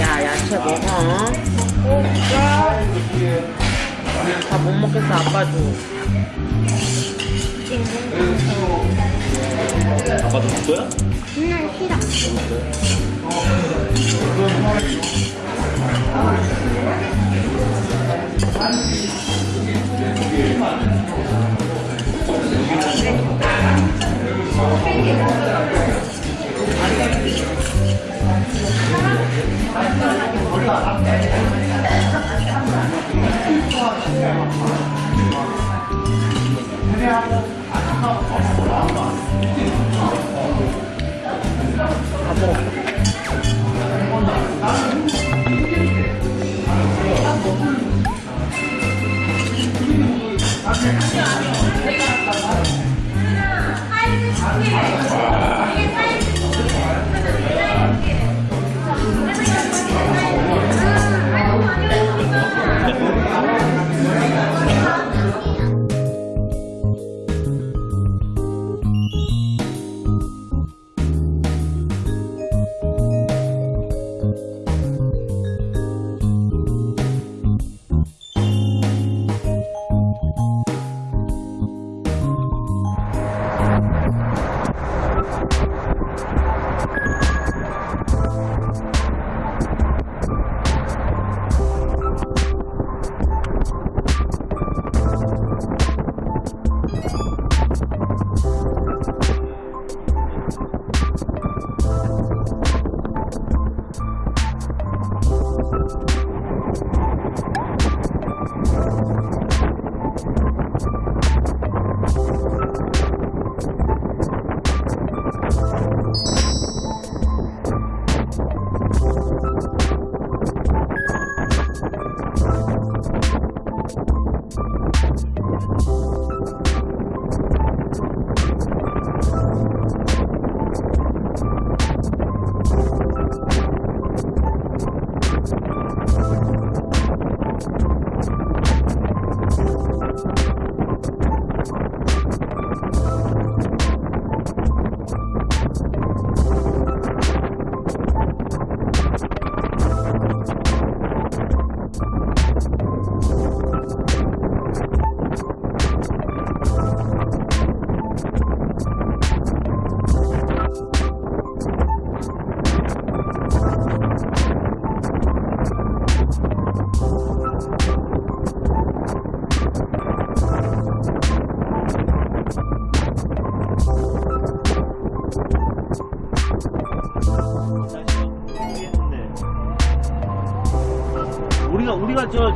야 야채 먹어 다 못 먹겠어 아빠 줘 아빠도 줄 거야? 그냥 싫어. 아니요 아니요 내가 아까 말했어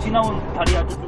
지나온 다리야 저쪽